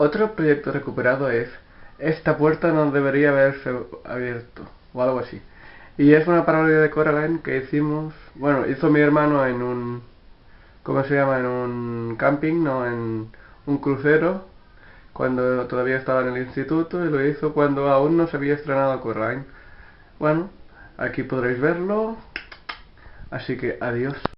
Otro proyecto recuperado es Esta puerta no debería haberse abierto, o algo así. Y es una parodia de Coraline que hicimos, bueno, hizo mi hermano en un, ¿cómo se llama? En un camping, no, en un crucero, cuando todavía estaba en el instituto, y lo hizo cuando aún no se había estrenado Coraline. Bueno, aquí podréis verlo, así que adiós.